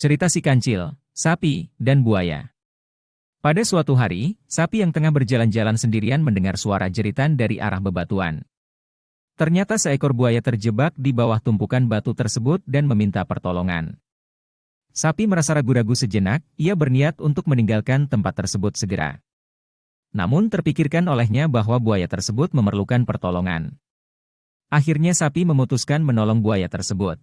Cerita si kancil, sapi, dan buaya. Pada suatu hari, sapi yang tengah berjalan-jalan sendirian mendengar suara jeritan dari arah bebatuan. Ternyata seekor buaya terjebak di bawah tumpukan batu tersebut dan meminta pertolongan. Sapi merasa ragu-ragu sejenak, ia berniat untuk meninggalkan tempat tersebut segera. Namun terpikirkan olehnya bahwa buaya tersebut memerlukan pertolongan. Akhirnya sapi memutuskan menolong buaya tersebut.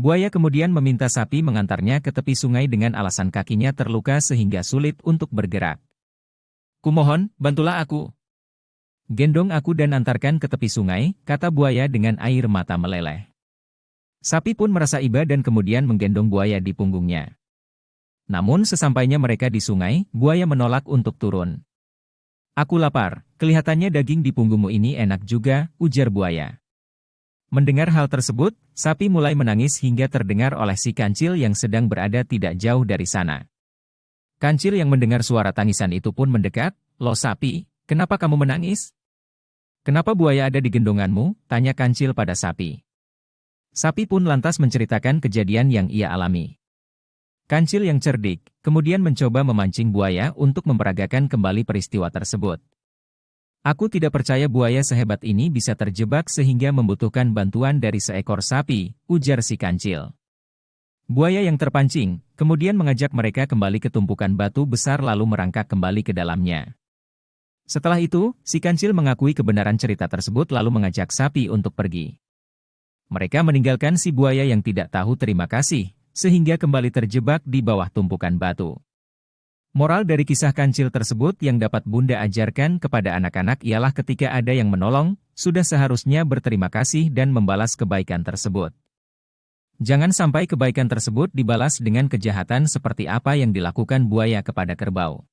Buaya kemudian meminta sapi mengantarnya ke tepi sungai dengan alasan kakinya terluka sehingga sulit untuk bergerak. Kumohon, bantulah aku. Gendong aku dan antarkan ke tepi sungai, kata buaya dengan air mata meleleh. Sapi pun merasa iba dan kemudian menggendong buaya di punggungnya. Namun sesampainya mereka di sungai, buaya menolak untuk turun. Aku lapar, kelihatannya daging di punggungmu ini enak juga, ujar buaya. Mendengar hal tersebut, sapi mulai menangis hingga terdengar oleh si kancil yang sedang berada tidak jauh dari sana. Kancil yang mendengar suara tangisan itu pun mendekat, Lo sapi, kenapa kamu menangis? Kenapa buaya ada di gendonganmu? Tanya kancil pada sapi. Sapi pun lantas menceritakan kejadian yang ia alami. Kancil yang cerdik, kemudian mencoba memancing buaya untuk memperagakan kembali peristiwa tersebut. Aku tidak percaya buaya sehebat ini bisa terjebak sehingga membutuhkan bantuan dari seekor sapi, ujar si kancil. Buaya yang terpancing, kemudian mengajak mereka kembali ke tumpukan batu besar lalu merangkak kembali ke dalamnya. Setelah itu, si kancil mengakui kebenaran cerita tersebut lalu mengajak sapi untuk pergi. Mereka meninggalkan si buaya yang tidak tahu terima kasih, sehingga kembali terjebak di bawah tumpukan batu. Moral dari kisah kancil tersebut yang dapat Bunda ajarkan kepada anak-anak ialah ketika ada yang menolong, sudah seharusnya berterima kasih dan membalas kebaikan tersebut. Jangan sampai kebaikan tersebut dibalas dengan kejahatan seperti apa yang dilakukan buaya kepada kerbau.